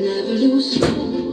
never lose hope.